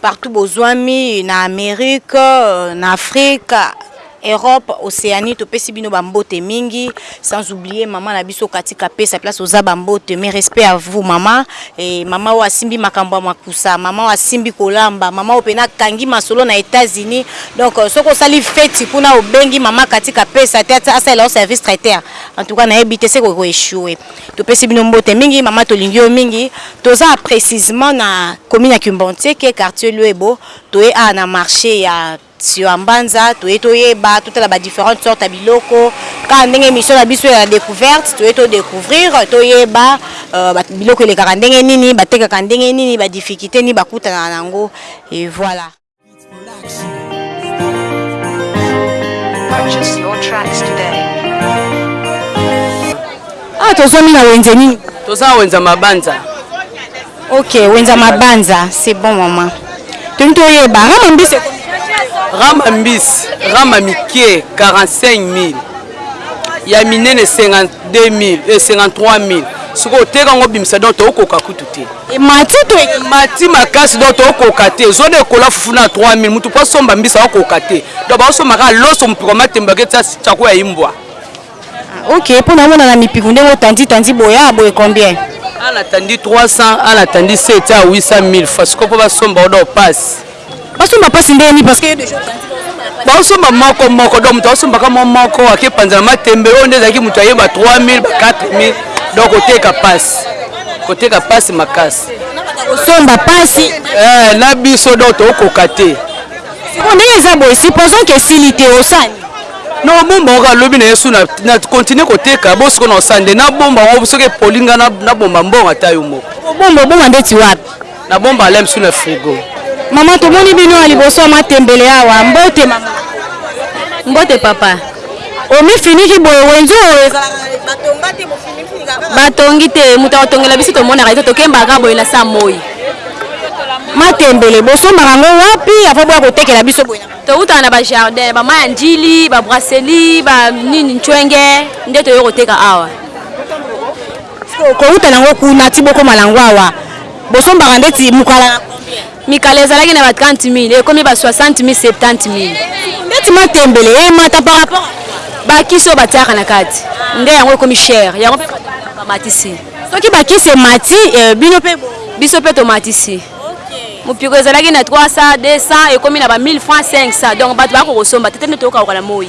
Partout bozuami na Amerique, na Afrique, Europe, Oceanie topesi bino ba mbote mingi sans oublier maman na biso Cathy Kapesa place oza ba mbote mes respects à vous maman et maman oyo asimbi makambo ya makusa maman oyo asimbi kolamba maman oyo pena akangi masolo na Etats Unis donc soki osali feti kuna obengi maman Cathy Kapesa te asalela yo service traiter en tout cas nayebi te se ko echoue. Topesi bino mbote mingi mama tolingi yo mingi toza precisement na commune ya Kimbontieke quartier Luebo toye awa na marche ya Siuambanza toye toyeba totala ba differentes sortes ya biloko kaka ndenge emission na biso ya decouverte toye to découvrir toyeba euh, ba biloko elekaka ndenge nini batekaka ndenge nini ba difficultés nini bakutanaka na yango et voilà Ah, tozwami na wenze nini? Toza wenze ya mabanza. Ok, wenze ya mabanza, c'est bon mama. Toni toyeba rama mbisi. Rama mbisi, rama mike 45 000. ya minene 52000 e 53000 soki oteka yango obimisa donc tokokoka kutu te emati to emati makasi donc tokokoka te zone ekola fufu na 3000 moto mpo asomba mbisi akokoka te donc baosomba kaka loso mopiko matembaka etya cako ya imbwa ah, ok mpo namona na mipiko ndenge otandi tandi boya ah, boye combien ana tandi 300 ana tandi 7 a 800 000 fois sikoyo mpo basomba odo pasi Basomba pasi ndenge nini parce que yo dejà okanisi baosomba moko moko donc moto aosombaka mwa moko akepanza na matembe oyo nde ezalaki moto ayeba 3000 ba 4000 donc koteka pasi koteka pasi makasi kosomba pasi eh, na biso donc tokoka te siko ndenge eza boye supposons ke esili te osani na obomba oka lobi na yesu na continue koteka bosiko na osande na bomba ngo soki epoli nga na bomba mbongo ata yo moko obomba obonga ndeti wapi Na bomba lem sous na frigo. Maman tomoni bino ya liboso ya matembele awa. Mbote maman. Mbote papa. Omifiniki boye wenzo ezalaka batonga te bofiniki kaka. Batongi te moto akotongela biso tomonaka ete tokembaka kaka boye na saa moi. Matembele bosombaka yango wapi avant boya kotekela biso boye? Towutaka na ba jardin, ba mai ya njili, ba brasserie, ba nini ncwenge nde toye koteka awa. Sikoyo kowuta nango kuna ti bokoma nango awa bosombaka ndeti mukala na combien? Mikala ezalaki na ba 30 mille ekomi ba 60 mille 70 mille. Ndeti matembele emata par rapport à quoi? Ba kisi oyo batiaka na kati nde yango ekomi cher yango pe bato ebele ba matisi. Soki ba kisi emati bino pe bo. Biso pe tomatisi. Mupiko ezalaki na 300, 200 ekomi na ba 1000 francs, 500 donc bato baya kokosomba te tete nde tokawuka na moyi.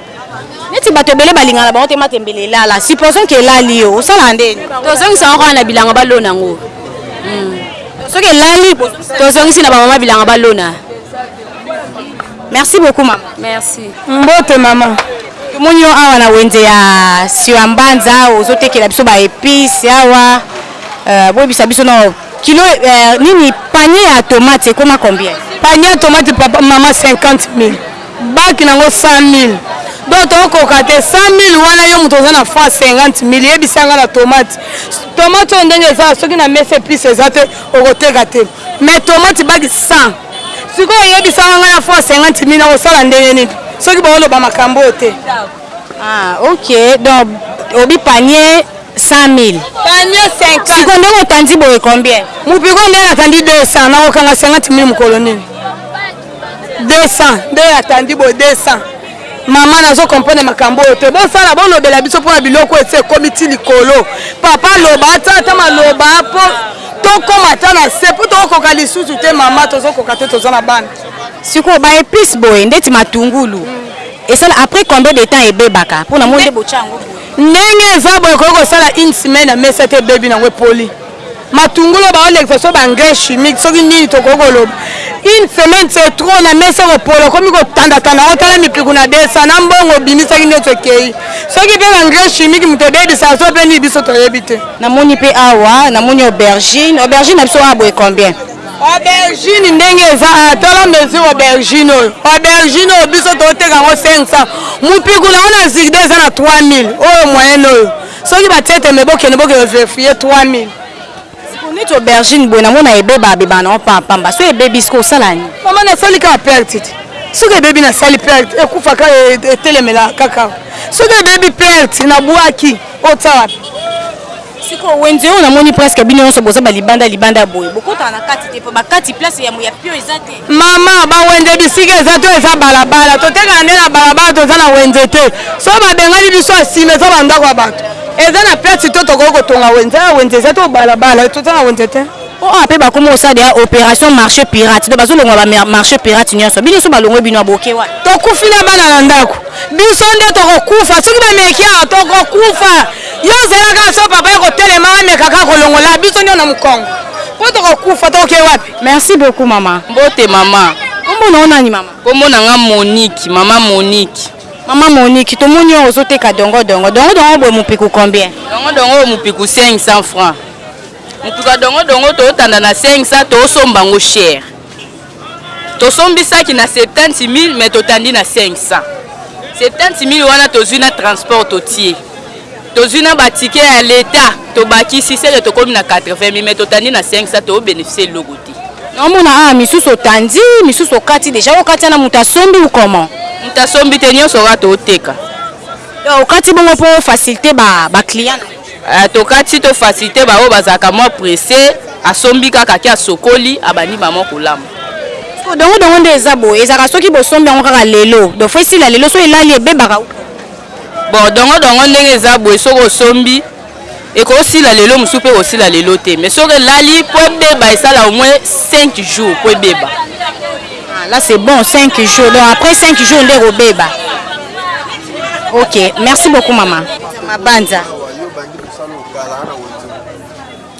neti bato ebele balingaka na bango te matembele elala supposons ke elali yo osala ndeni tozongisa yango kaka na bilanga balona yango hmm. soki elali tozongisi na bamama bilanga balona merci beaucoup mama merci mbote mama tomoni yo awa na wenze ya siwa mbanza ozotekela biso baepice awa euh, boyebisa biso no kilo euh, nini panier ya tomate ekoma combien panier ya tomate papa mama 50 000 Bac na ngo 100.000 donc to koka te 100.000 wana yo mutu oza na franc 50.000 yebisa nga na tomate tomate oyo ndenge eza soki na mesa epice eza te oko teka te mais tomate bac 100 sikoyo yebisa nga na franc 50.000 na kosala ndenge nini soki ba oloba makambo oyo te ah ok donc obi panier 100.000 panier 50 sikoyo ndenge otandi boye combien mupiko ndenge atandi 200 na kokanga 50.000 mukolo nini 200 nde ya tandi boye 200 mama nazo comprendre makambo oyo te bosala bolobela biso mpona biloko esi ekomi ti likolo papa loba ata ata maloba mpo tokoma ata na se mpo tokokoka lisusu te mama tozokoka te toza na bana sikoyo ba epice boye ndeti matungulu mm. esala après combien de temps ebebaka mpo na moi nde botya yango ndenge eza boye ekoki kosala une semaine ya mesa te ebebi nango epoli Matungulu baolekisa so ba engrais chimique soki nini tokoki koloba une semaine c'est trop na mesa ekopola okomi kotandatanda yango tala mipiku na desa na mbongo obimisaki nioso ekei soki mpe ba engrais chimique moto ebebisa so mpe nini biso toyebi te. Namoni mpe awa namoni aubergine aubergine na biso awa boye combien? Aubergine ndenge eza awa tala mesure aubergine oyo aubergine oyo biso toteka yango 500 mopiku na yango na zigda eza na 3000 oyo moyenne oyo Soki ba tie tembe bokende boke ko verifier 3000. Sikoyo neti aubergine boye namona ebeba abeba na yo pamba pamba soki ebebi sikoyo osala nini? Maman na sali kaka perte te soki ebebi na sali perte ekufa ka etelemela kaka awa soki ebebi perte na buaki o tia wapi? Sikoyo wenze oyo namoni presque bino nionso boza ba libanda libanda boye bokotaka na kati te po ba kati place ya pio eza te. Maman ba wenze bisika eza to eza balabala totekaka nde na balabala toza na wenze te soki babengani biso ya sima eza ba ndako ya batu eza na place to tokoki kotonga wenze awa wenze eza to balabala toza na wenze te. Po awa pe bakomi kosala deja operation marche pirate donc bazolongola ba marche pirate nionso bino soki balongoli bino aboke wapi? Tokufi na bana na ndaku biso nde tokokufa soki bameki awa tokokufa yo zela kaka soki papa akotelema ameka kaka kolongola biso nionso na mukongo po tokokufa tokoke wapi? Merci beaucoup maman. Mbote maman. Kombo na yo nani maman? Kombo na nga Monique, maman Monique. Maman Monique, tomoni yo ozo teka dongo dongo. Dongo dongo boye mupiku combien? Dongo dongo oyo mupiku 500 francs. Mupiku ya dongo dongo to tanda na 500 to somba ngo cher. To sombi saki na 70000 mais to tandi na 500. 70000 wana tozui na transport to tie. Tozui na ba tickets ya l'etat tobakisi seke tokomi na 80000 mais totandi na 500 to beneficier eloko te. Na omona awa misusu otandi misusu okati dejà okati wana mutu asombi ou comment? Mutu asombi te nionso kaka toteka. Donc okati bongo po o faciliter ba ba clients na yo? Eh tokati to faciliter ba oyo bazalaka mua presse asombi kaka ake asokoli abandi ba mua kolamba. Dongo dongo nde eza boye ezalaka soki bosombi yango kaka lelo donc faut esila lelo soki elali ebebaka ou comment? Bon dongo dongo ndenge eza boye soki osombi ekosila lelo mosusu mpe ekosila lelo te mais soki elali mpo ebeba esala au moins 5 jours mpo ebeba. Ah, là c'est bon 5 jours donc après 5 jours nde ekobeba. Ok merci beaucoup mama. Mabanza.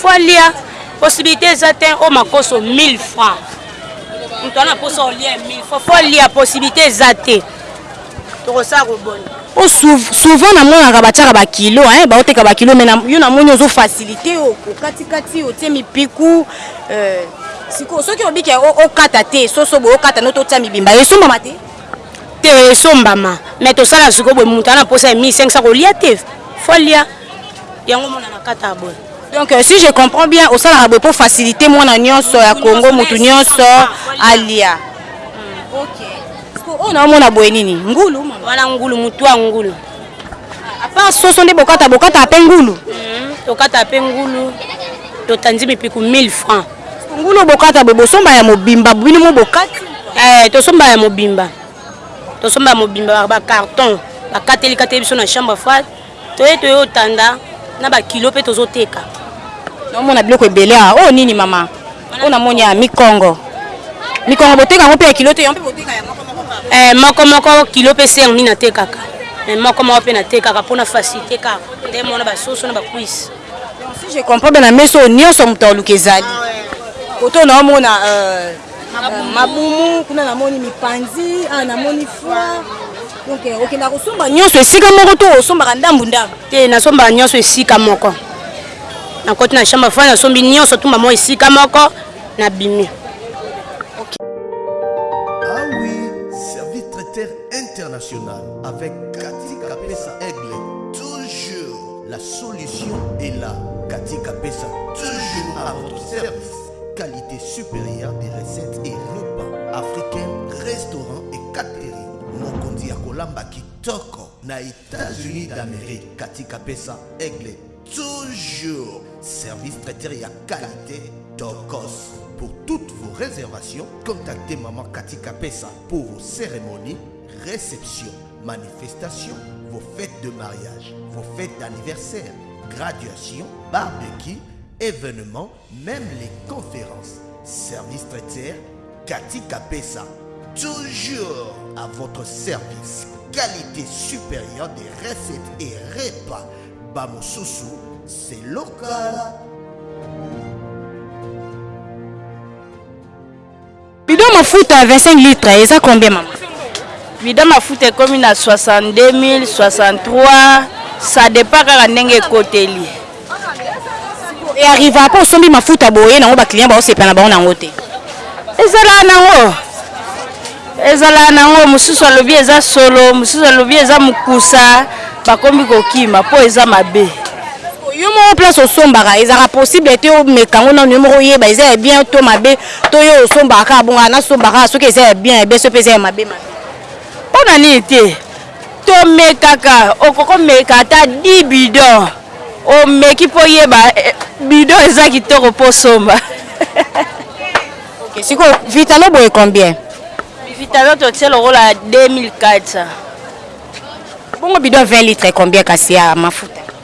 Faut alia possibilite eza te o makoso 1000 francs moto wana posa olia 1000 francs faut alia possibilite eza te tokosala kobona po souvent namonaka batiaka bakilo hein baoteka bakilo me yo namoni ozo facilité yo okatikati otie mipiku euh, sikoyo soki obiki okata te soso boye okata no totia mibimba esombama te te esombama me tosala sikoyo boye moto ana mposa ya 1500 kolia te folia Yango mwana na kata boye. Donc euh, si je comprends bien osalaka boye pour faciliter mwana nyonso ya Congo mutu nyonso alia. Hmm, OK. Oyo na mona boye nini? Ngulu mama. Wana ngulu mutu ya ngulu. A part soso nde bokata bokata ape ngulu. Hmm, tokata ape ngulu. Totandi mipiku 1000 francs. Ngulu bokata boye bosomba ya mobimba bino mo bokati? Eh, tosomba ya mobimba. Tosomba ya mobimba ba carton. Bakateli kateli biso na chambre froide. Toye toye otanda na ba kilo pe tozo teka. Na mona biloko ebele awa. Oyo nini mama? Oyo na moni ya mikongo. Mikongo boteka yango pe ya kilo te, yango pe boteka ya moko moko kaka. Eh moko moko kilo pe se yango nini natekaka. Mais moko moko pe natekaka pona facilite kaka. Nde mona ba soso na ba cuisse. Donc si je comprends bien na mesa oyo nionso mutu aluka ezali. Ah ouais. Koto na omona euh mabumu kuna na moni mipanzi awa na moni foie Donc euh, okendaka kosomba nyonso esika moko to osombaka ndambu ndambu? Te, nasombaka nyonso esika moko. Nakoti na chambre froide, nasombi nyonso tumba moko esika moko, nabimi. Okay. Ah oui, service traiteur international avec Cathy Kapesa Aigle. Toujours la solution est là. Cathy Kapesa, toujours à votre service. qualité supérieure des recettes et repas africains, restaurants et catering. est ya kolamba kitoko na états-unis d'amérique katika pesa aigle toujours service traiteur à qualité tokos pour toutes vos réservations contactez maman katika pesa pour vos cérémonies réceptions manifestations vos fêtes de mariage vos fêtes d'anniversaire graduation barbecue événements, même les conférences. Service traitière, Cathy Capessa. Toujours à votre service. Qualité supérieure des recettes et repas. Bamosusu, c'est local. Bidon mafuta ya 25 litres eza combien maman? Bidon mafuta ekomi na 62.000, 63, ça depend kaka ndenge ekoteli. E arrivaka pe osombi mafuta boye nango ba clients baosepela na bango nango te? Ezalaka nango, ezalaka nango mosusu alobi eza solo, mosusu alobi eza mokusa, bakomi kokima po eza mabe. Yo moko place osombaka ezalaka possible te omeka yango nanu yo moko oyeba eza ya bien to mabe To yo osombaka kaka bongo, nasomba kaka soki eza ya bien ya bien, soki mpe eza ya mabe mabe. Mpo na nini te? Tomekaka, okoki komeka ata 10 bidon, omeki mpo oyeba bidon eza kitoko mpo osomba. Okay, sikoyo Vitalo boye combien? Vitalo totie lokola 2400. Bongo bidon ya 20 litres combien kasi ya mafuta?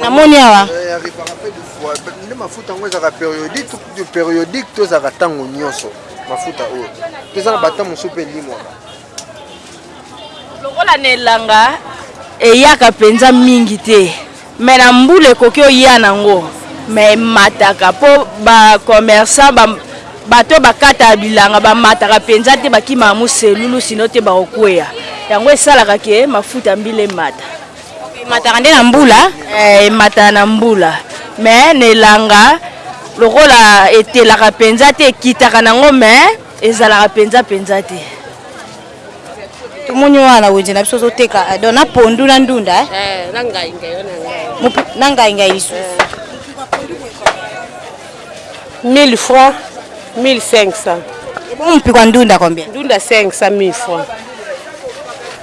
Na moni awa. Nde mafuta yango ezalaka periodique to kutu periodique to ezalaka ntango nyonso mafuta oyo to eza na ba temps mosusu mpe elimwaka? Lokola na elanga eyaka mpenza mingi te mais na mbula ekoki oya na yango mais emataka mpo ba commerçants ba Bato oyo bakataka bilanga bamataka mpenza te, bakimaka moselulu, sino te bakokwea. Yango esalaka ke mafuta ya mbila emata. Emataka nde na mbula? Ee, emataka na mbula. Mais na elanga, lokola etelaka mpenza te, ekitaka na yango, mais ezalaka mpenza mpenza te. Tomoni wana wenze na biso ozoteka eh, donc na pondu na ndunda eh? Eh, na ngai ngai na ngai lisusu 1000 francs 1500 Ebongo mpiko ya ndunda combien? Ndunda 500 1000 francs.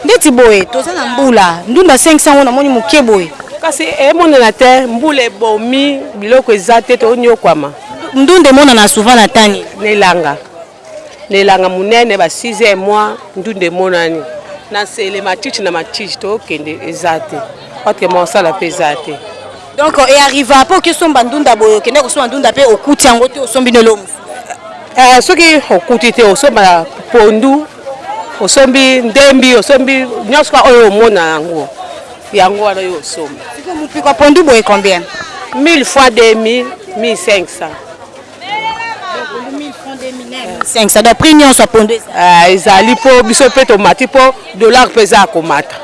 Ndeti boye toza na mbula ndunda 500 ngo namoni moke boye. Kasi emonana te mbula ebomi biloko eza te toniokwama. Ndunda emonana souvent na temps nini? Na elanga. Na elanga monene ba six heures mua ndunda emonani na nsele matiti na matiti tokende eza te patre mosala mpe eza te. Donc e arriva mpe oke somba ndunda boye okende kosomba ndunda mpe okuti yango te osombi na eloko mosusu? Ee soki okuti te osomba pondu osombi ndembi osombi nyonso kaka oyo omona yango yango wana yo osomba. Sikoyo mopepe ya pondu boye combien? 1000 fois 2000 1500. ça doit prix nyonso ya pondo ah, ezali mpo biso mpe tomati mpo dollar mpe eza ya komata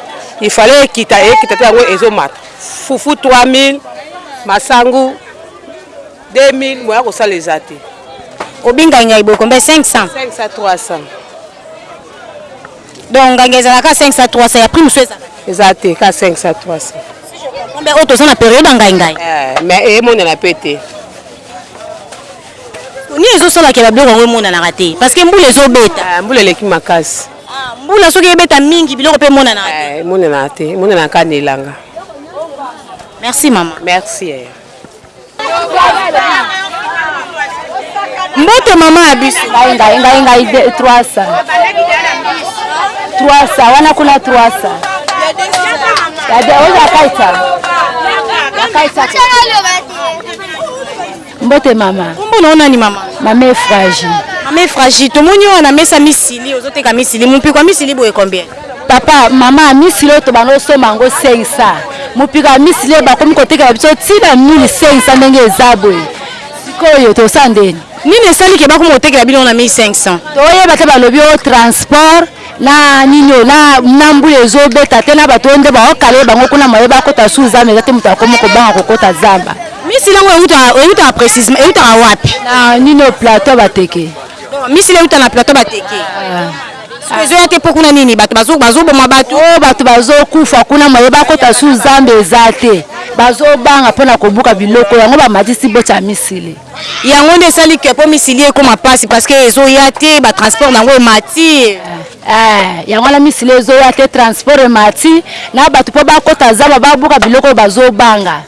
il fallait ekita ekita te yango ezomata fufu 3000 masangu 2000 moya kosala eza te obinga ngai bokombe 500 500 300 Donc nganga ezala ka 500 à 300 ya prix mususu ezala te. Eza te ka 500 à 300. Si je comprends bien oyo toza na periode ya ngai ngai. Eh mais emonana pe te. Nini ezo sala ke ba biloko yango emonanaka te? Parce que mbula ezo beta. Eh mbula eleki makasi. Ah mbula soki ebeta mingi biloko pe emonanaka te. Eh emonanaka te, emonanaka na elanga. Merci maman. Merci yaya. mbote mama ya biso ngai ngai ngai ngai 300 300 wana kuna 300 ya de oyo akaita akaita mbote mama kombo na onani mama mama efragi mama efragi tomoni oyo na mesa misili ozoteka misili mompiko ya misili boye combien Papa maman ya misili oyo tobanda osomba yango sengisa mopiko ya misili oyo bakomi kotekela biso ti na mili sengisa ndenge eza boye sikoyo tosala ndeni Nini esali ke bakoma kotekela bino na 1500? toyeba te balobi oyo transport na nini oyo na na mbula ezobeta te na bato oyo nde baokale bango kuna moye bakota su zamba eza te moto akomi kobanga kokota zamba Misili yango euta eutaka precisement eutaka wapi? na nini oyo plateau bateke Misili euta na plateau bateke. Sikoyo ezo ya te po kuna nini batu bazo bazo boma batu. Oyo batu bazo kufa kuna moyen ba kota sous zando eza te bazo banga pona ko buka biloko yango ba matisi bocha ya misili. Yango nde esali que po misili ekoma pasi parce que ezo ya te ba transport na ngo emati. Eeh yango wana misili ezo ya te transport emati na batu po ba kota zamba ba buka biloko oyo bazo banga.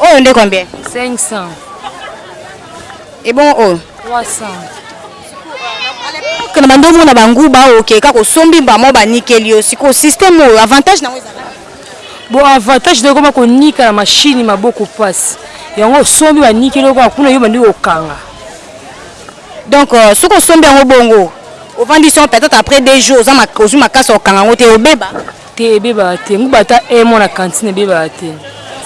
Oyo nde combien? 500. Et bon oyo? 300. Kana bando mona banguba oke ka kosombi mbamo banikeli yo siko système oyo avantage nango ezali Bon avantage nde ekoma konika na machine maboko pasi. Yango osombi banikeli yo kaka kuna yo obandi kokanga. Donc euh, soki osombi yango bongo ovandisi yango peut-etre après deux jours oza mak ozwi makasi ya kokanga yango te ebeba? Te ebebaka te nguba ata un mois na cantine ebebaka te.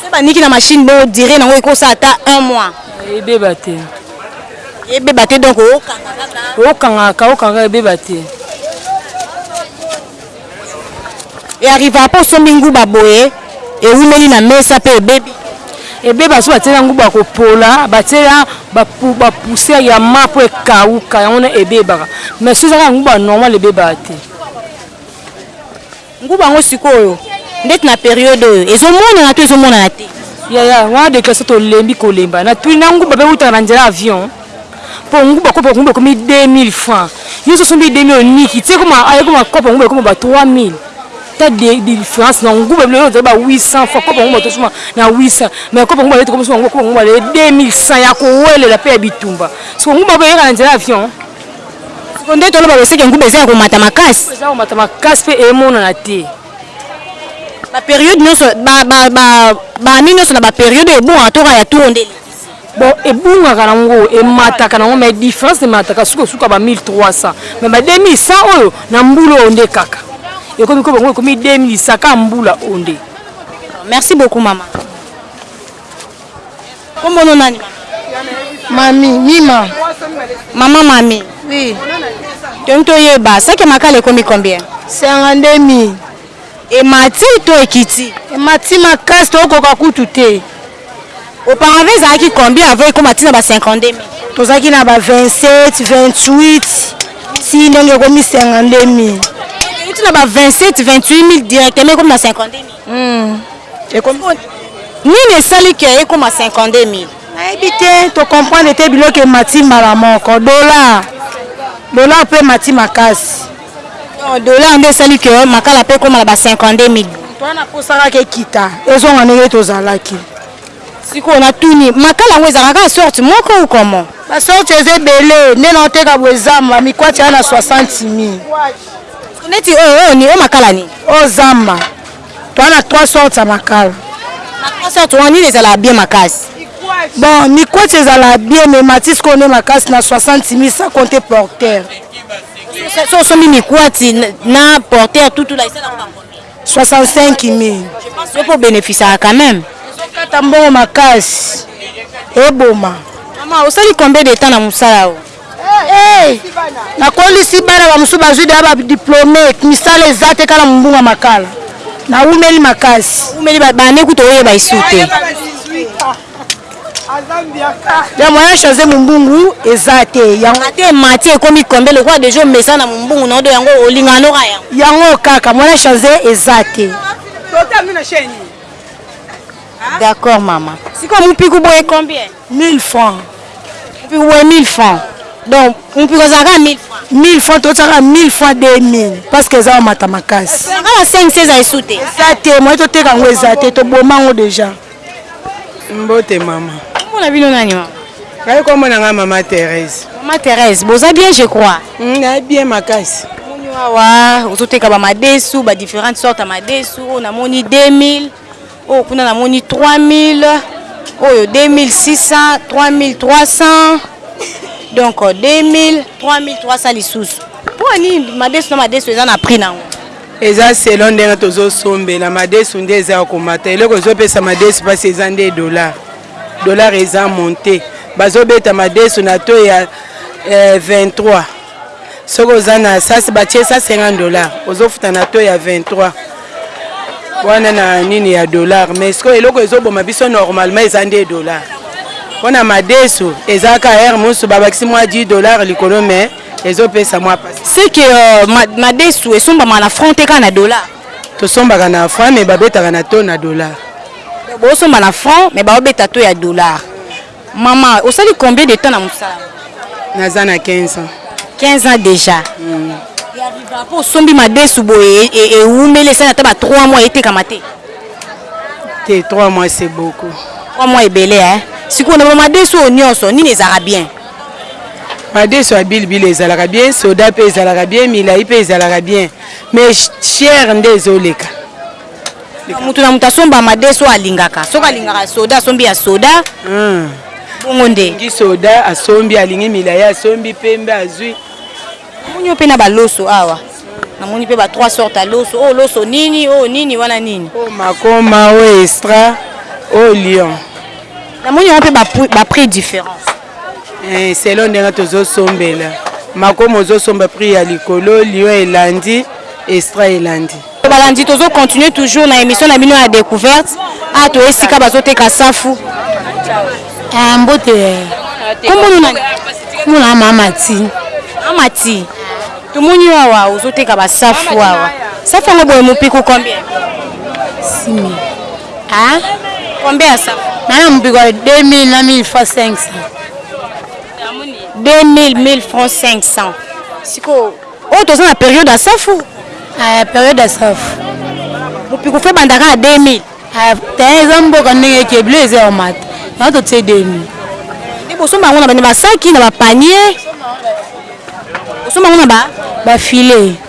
Soki ba niki na machine bo dire nango eko sala ata un mois? Ebeba te. Ebeba te donc oko kanga kaka? Oko kanga kaka oko kanga kaka ebeba te. E arrivaka pe osombi nguba boye ewumeli na mesa pe ebebi? Ebeba soki batie na nguba ya ko pola batie na ba poussière ya ma po ekawuka yango wana ebebaka mais soki eza kaka nguba normal ebebaka te. Nguba yango sikoyo ndeti na periode oyo ezo monana to ezo monana te? Yaya wana declaration tolembi kolemba na tuni na nguba pe wutaka na nzela avion po nguba kopo ya nguba ekomi 2000 francs yo ozo sombi 2000 oniki ti ekoma awa ekoma kopo ya nguba ekoma ba 3000 ta difference na nguba biloko ezali ba 800 francs kopo ya nguba tozo somba na 800 mais kopo ya nguba lelo tokomi kosomba yango kopo ya nguba lelo 2100 ya kowelela pe ya bitumba sikoyo nguba pe eyaka na nzela avion? Sikoyo nde toloba loseke nguba eza ya komata makasi? Nguba eza ya komata makasi mpe emonana te. Ba periode nionso ba ba ba ba annee nionso na ba periode oyo ebungaka to kaka ya tour oyo nde eleki? Bon ebungaka na ngo emataka na ngo mais difference emataka suka suka ba 1300 mais ba 2100 oyo na mbula oyo nde kaka ekomi ko bango ekomi 2100 kaka mbula oyo nde. D'accord merci beaucoup maman. Kombo no nani mama? Mami, Mima. Mama Mami. Oui. Toni toyeba, saki ya makala ekomi combien? 52 mille. Emati to ekiti? Emati makasi tokoka kutu te. Auparavant ezalaki combien avant ekoma tina ba 52 mille? Tozalaki na ba 27, 28 ti ndenge ekomi 52 mille. Euti na ba 27, 28 mille directement ekomi na 52 mille. Hmm. Ekomi nini esali ke ekoma 52000? Nayebi te, to comprendre te biloko emati mbala moko. Dollar. Dollar pe emati makasi. Donc dollar nde esali ke makala pe ekoma na ba 52000. Toi na posaka ke kita. Ezonga ndenge tozalaki. Sikoyo na tuni, makala yango ezalaka kaka sorte moko ou comment? Ba sorte eza ebele. Nde na oteka boye zamba, mikwati aya na 60000. Neti oyo oyo nini oyo makala nini. Oyo zamba toza na trois sortes ya makala. Na trois sortes wana nini ezalaka bien makasi. Bon mikwach ezalaka bien mais matis oyo nde makasi na 60 mille sans compter porteur. Soki osombi mikwati na porteur tout tout là esalaka ba combien? 65 mille. Je pense yo pe o beneficiaka quand meme. Ezo kata mbongo makasi eboma. Maman osali combien de temps na musala oyo? Hey, nakolisi bana bamosusu bazwi deya ba diplome, misala eza te kala mombunga makala. Nawumeli makasi. Umeli ba bane kutu oyeba esu te. Ya moyen changer mombungu eza te. Yango Ata emati ekomi combien lokola deja omesana na mombungu na yo donc yango olingaka noko yango. Yango kaka moyen changer eza te. D'accord maman. Siko mupiku boye combien? 1000 francs. Mupiku boye 1000 francs. Donc mupiku ezalaka 1000 francs. 1000 fois totiaka 1000 fois 2000 parce que eza omata makasi kaka na 5 eza esu te eza te moye toteka yango eza te toboma yango deja mbote mama omona bino nani mama ngai komona ngai mama therese mama therese boza bien je crois hmm, na bien makasi moni wawa ozoteka bamadesu badifférente sorte ya madesu oyo namoni 2000 Oyo kuna na moni 3000 oyo 2600 3300 donc 2000 3300 lisusu mpo nini madesu na madesu eza na prix na yango eza selon ndenge tozosombela madesu nde eza ya komata eloko ezopesa madesu mpasi eza nde dollar dollar eza monte bazobeta madesu na to ya eh, 23 soki oza na sasi batie sa 50 dollars ozofuta na to ya 23 wana na nini ya dollars mais sikoyo eloko ezoboma biso normalement eza nde dollars mpo na madesu ezalaka heure mosusu babakisi mwa 10 dollars likolo mais ezopesa mwa pasi seke euh, ma, madesu esombama na franc te kaka na dollars tosombaka na franc mais babetaka na to na dollars bosomba na franc mais baobeta to ya dollars Maman osali combien de temps na musala yango? Naza na 15 ans. 15 ans dejà. Ya riva po osombi madesu boye ewumeli esali ata ba 3 mois etekama te? Te 3 mois c'est beaucoup. 3 mois ebele hein. Sikoyo na ba madesu oyo nionso nini ezalaka bien? Madesu ya bilibili ezalaka bien, soda pe ezalaka bien, milayi pe ezalaka bien mais cher nde ezoleka. Mutu na mutu asomba madesu oyo alingaka. Soki alingaka ya soda asombi ya soda. Bongo nde. Alingi soda asombi, alingi milayi asombi, pembe azui. Namoni yo pe na ba loso awa. Namoni pe ba trois sortes ya loso. Oyo loso nini, oyo nini, wana nini? Oyo makoma, oyo estra, oyo lion. Namoni yango pe ba prix differents. Eh, selon ndenge tozosombela makomo ozosomba prix ya likolo lion elandi estra elandi balandi tozocontinue toujours na émission na bino ya découverte a ah, to esika bazoteka safu ah, mbote komonona mona mamati mamati tomoni yo awa ozoteka basafu awa safu yango boye mopiku combien simi Hein? Combien ya safu? Nana mupiko 2000 na 1000 fois 500. 2000 1000 francs 500. Siko oyo oh, toza na periode ya safu? Eh, periode ya safu. Mupiko fe bandaka na 2000. Eh, te eza mboka ndenge ke bleu eza ya mata. Na to tse 2000. Ni bosomba yango na bani basaki na ba panier. Bosomba yango na ba ba filet.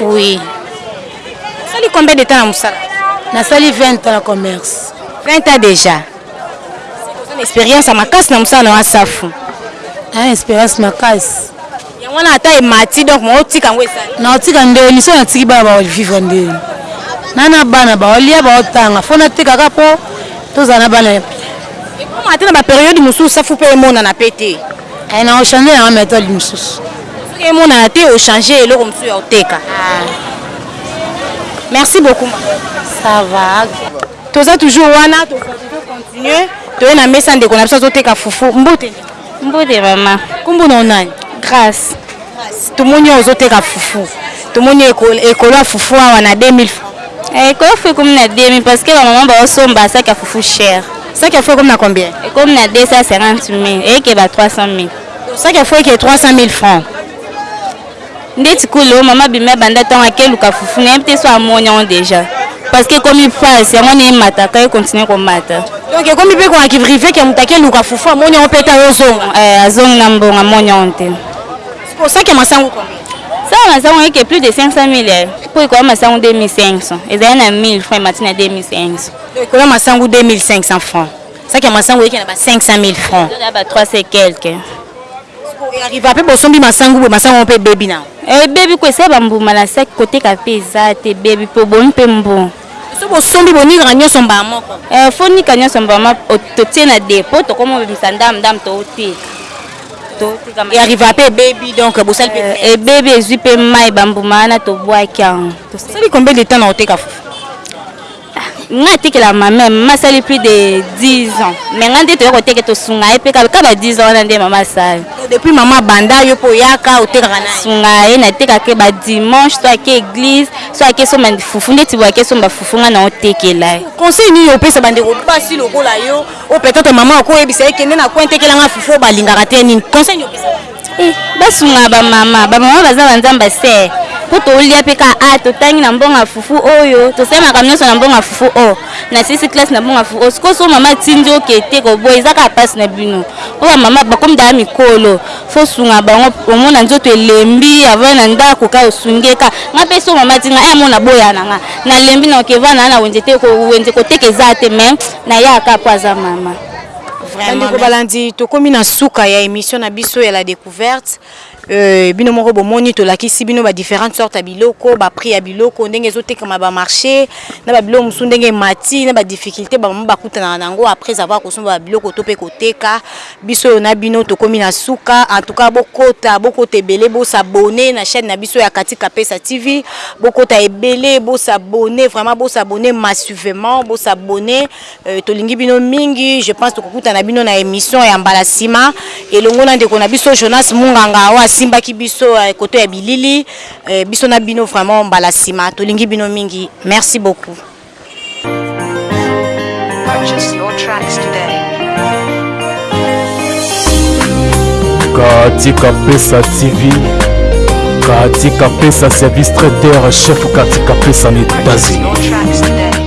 Oui. Sali combien de temps na musala? Nasali 20 ans na commerce. 20 ans déjà. Oza na experience ya makasi na musala na yo ya safu. Na experience makasi. Yango wana ata emati donc mo otika yango esali. Na otika nde emission na tiki bana ba vivre nde. Na na bana ba olia ba otanga fo na teka ka po tozala na bana. Ekoma ata na ba periode mosusu safu pe emonana pe te. Eh nako changer na methode mususu. Soki emonana te o changer eloko mususu ya koteka. Ah. Merci beaucoup ma. Ça va. Toza toujours wana to continuer toye na mesa ndeko na biso azoteka fufu mbote mbote mama kombo na onani grace tomoni oyo ozoteka fufu tomoni ekolo ya fufu awa na 2000 ekolo fufu ekomi na 2000 parce que bamama baosomba asaki ya fufu chere Sac ya faux ekomi na combien? Ekomi na 250000 eye keba 300000. Sac ya faux eke 300000 francs. Ndeti kolo maman bimi abanda tango ake luka fufu nayebi te soki amoni yango dejà parce que ekomi pasi yango wana emataka e continue komata. Donc ekomi pe ko arriver que mutu ake luka fufu amoni yango pe te azo zonga? Eh azongi na mbongo amoni yango te. Sikoyo sac ya masangu combien? Sac ya masangu eke plus de 500000 eh. Po ekoya masangu 2500 ezali na 1000 francs emati na 2500. Likolo ya masangu 2500 francs. Sac ya masangu eke na ba 500000 francs. Oza na ba 300 et quelques. Sikoyo arriva pe bosombi masangu boye masangu yango pe ebebi na. Ebebi ko esa ba mbuma na sac koteka pe eza te ebebi po obomi pe mbu. Soki bosombi bonikaka nionso mbala moko? Ee fo onika nionso mbala moko totie na depot tokoma obimisa ndambu ndambu toteka. Et arriva pe ebebi donc bosali pe perte. Ebebi ezui pe mayi ba mbuma wana tobuaki yango. Osali combien de temps na koteka fufu? nga atikela ma mère mama asali plus de 10 ans mais nga nde toya koteke tosunga ye mpe kaka ba 10 ans wana nde mama asali depuis mama abanda yo mpe oyaka otekaka na sunga ye natekaka ye ba dimanche so ake église so ake somba fufu ndeti boye ake somba fufu nga na otekela ye conseil nini opesa bandeko basi lokola yo o peut-être mama akoyebisa ye kende na coin tekela nga fufu oyo balingaka te nini conseil nini opesa Eh, basunga ba mama, ba mama baza ba nzamba se. Po tolia pe ka a totangi na mbonga fufu oyo, tosemaka nyonso na mbonga fufu o. Oh. Na sisi classe na mbonga fufu. Oh. Siko so mama tindi okete ko boye eza ka passe na bino. Po ba mama bakomi da mikolo. Fo sunga bango omona nzoto elembi avant na ndako ka osungeka. Nga pe so mama tinga e eh, mona boya na nga. Na lembi na okeva na na wenze te ko wenze ko teke zate mais na ya ka po aza mama. bandeko balandi tokomi na suka ya émission na biso ya la découverte euh, bino moko bomoni tolakisi bino ba différentes sortes ya biloko ba prix ya biloko ndenge ezotekama ba marché na ba biloko mosusu ndenge mati na ba difficulté bamama bakutanaka na yango après avoir kosomba ba biloko to mpe koteka biso oyo na bino tokomi na suka en tout cas bokota bokota ebele bosabone na chaîne na biso ya kati kapesa tv bokota ebele bosabone vraiment bosabone massivement bosabone Euh, tolingi bino mingi je pense tokokutana bino na émission ya mbala nsima elongo na ndeko na biso jonas munganga oyo asimbaki biso euh, koto ya bilili euh, biso na bino vraiment mbala nsima tolingi bino mingi merci beaucoup Purchase your tracks today. katika pesa tv katika pesa service traiteur chef katika pesa na Purchase etats-unis your tracks today.